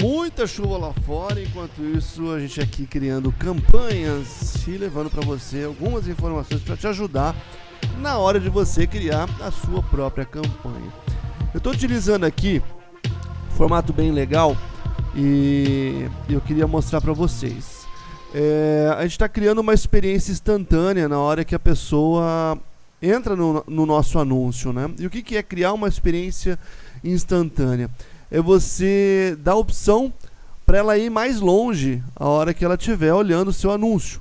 Muita chuva lá fora, enquanto isso a gente aqui criando campanhas e levando para você algumas informações para te ajudar na hora de você criar a sua própria campanha. Eu estou utilizando aqui formato bem legal e eu queria mostrar para vocês. É, a gente está criando uma experiência instantânea na hora que a pessoa entra no, no nosso anúncio, né? E o que, que é criar uma experiência instantânea? É você dar opção para ela ir mais longe a hora que ela estiver olhando o seu anúncio,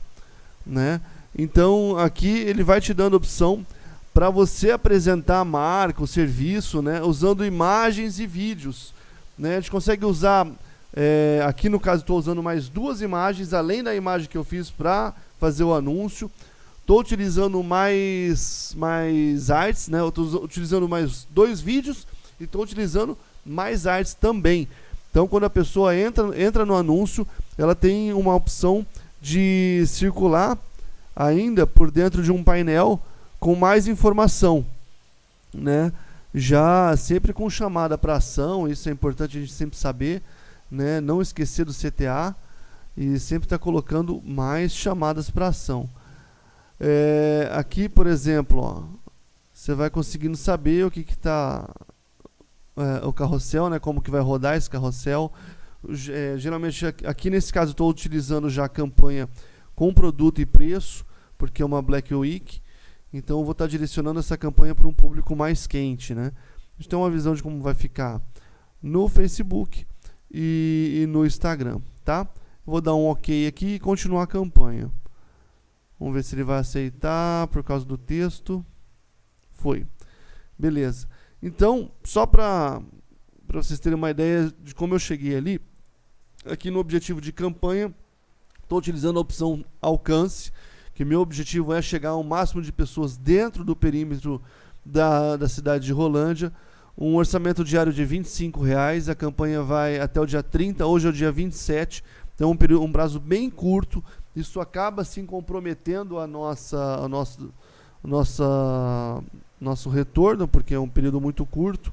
né? Então aqui ele vai te dando opção para você apresentar a marca, o serviço, né? Usando imagens e vídeos, né? A gente consegue usar é, aqui no caso estou usando mais duas imagens além da imagem que eu fiz para fazer o anúncio. Estou utilizando mais, mais artes, né? Estou utilizando mais dois vídeos e estou utilizando mais artes também. Então, quando a pessoa entra, entra no anúncio, ela tem uma opção de circular ainda por dentro de um painel com mais informação, né? Já sempre com chamada para ação, isso é importante a gente sempre saber, né? Não esquecer do CTA e sempre estar tá colocando mais chamadas para ação. É, aqui, por exemplo, ó, você vai conseguindo saber o que está é, o carrossel, né, como que vai rodar esse carrossel. É, geralmente, aqui nesse caso, estou utilizando já a campanha com produto e preço, porque é uma Black Week. Então, vou estar tá direcionando essa campanha para um público mais quente. Né? A gente tem uma visão de como vai ficar no Facebook e, e no Instagram. Tá? Vou dar um OK aqui e continuar a campanha. Vamos ver se ele vai aceitar por causa do texto. Foi. Beleza. Então, só para vocês terem uma ideia de como eu cheguei ali, aqui no objetivo de campanha, estou utilizando a opção alcance, que meu objetivo é chegar ao máximo de pessoas dentro do perímetro da, da cidade de Rolândia. Um orçamento diário de R$ reais, a campanha vai até o dia 30, hoje é o dia 27, então um, período, um prazo bem curto, isso acaba assim comprometendo a nossa, a nossa, nossa, nosso retorno, porque é um período muito curto.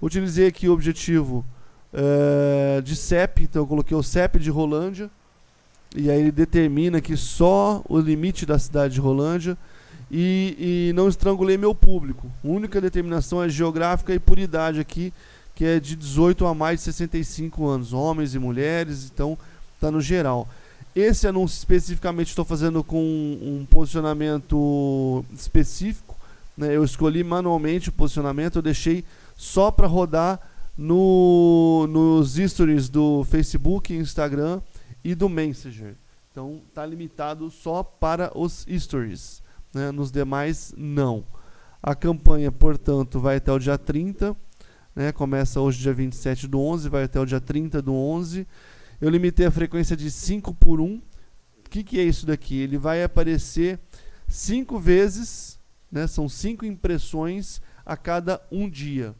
Utilizei aqui o objetivo é, de CEP, então eu coloquei o CEP de Rolândia, e aí ele determina que só o limite da cidade de Rolândia e, e não estrangulei meu público. A única determinação é geográfica e por idade aqui, que é de 18 a mais de 65 anos, homens e mulheres, então está no geral. Esse anúncio especificamente estou fazendo com um posicionamento específico. Né? Eu escolhi manualmente o posicionamento, eu deixei só para rodar no, nos stories do Facebook, Instagram e do Messenger. Então está limitado só para os stories. Né? Nos demais, não. A campanha, portanto, vai até o dia 30. Né? Começa hoje, dia 27 do 11, vai até o dia 30 do 11 eu limitei a frequência de 5 por 1. O que, que é isso daqui? Ele vai aparecer 5 vezes, né? são 5 impressões a cada um dia.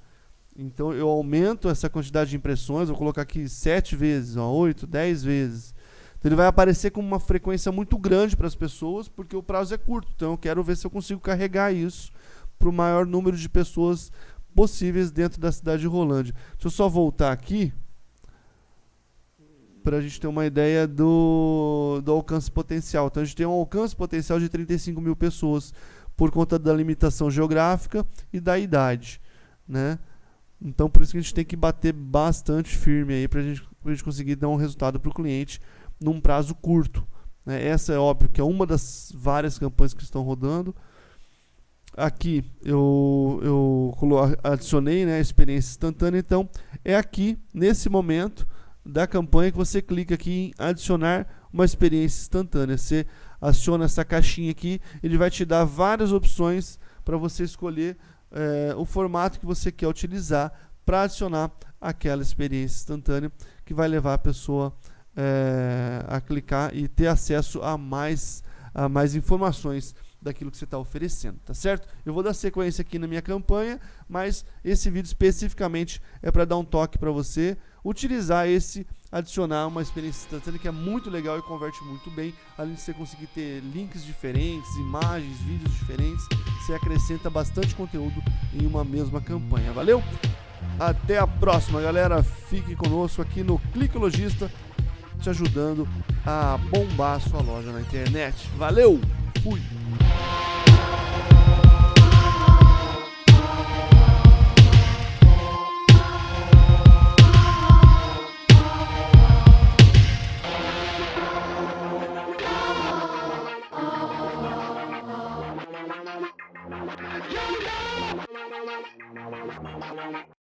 Então eu aumento essa quantidade de impressões, vou colocar aqui 7 vezes, 8, 10 vezes. Então ele vai aparecer com uma frequência muito grande para as pessoas, porque o prazo é curto. Então eu quero ver se eu consigo carregar isso para o maior número de pessoas possíveis dentro da cidade de Rolândia. Deixa eu só voltar aqui para a gente ter uma ideia do, do alcance potencial. Então a gente tem um alcance potencial de 35 mil pessoas por conta da limitação geográfica e da idade, né? Então por isso que a gente tem que bater bastante firme aí para gente, a gente conseguir dar um resultado para o cliente num prazo curto. Né? Essa é óbvio que é uma das várias campanhas que estão rodando. Aqui eu, eu adicionei né, a experiência instantânea, então é aqui, nesse momento, da campanha que você clica aqui em adicionar uma experiência instantânea. Você aciona essa caixinha aqui, ele vai te dar várias opções para você escolher é, o formato que você quer utilizar para adicionar aquela experiência instantânea que vai levar a pessoa é, a clicar e ter acesso a mais, a mais informações daquilo que você está oferecendo, tá certo? Eu vou dar sequência aqui na minha campanha, mas esse vídeo especificamente é para dar um toque para você utilizar esse, adicionar uma experiência instantânea que é muito legal e converte muito bem, além de você conseguir ter links diferentes, imagens, vídeos diferentes, você acrescenta bastante conteúdo em uma mesma campanha, valeu? Até a próxima, galera. Fique conosco aqui no Clique Logista, te ajudando a bombar a sua loja na internet. Valeu! Fui!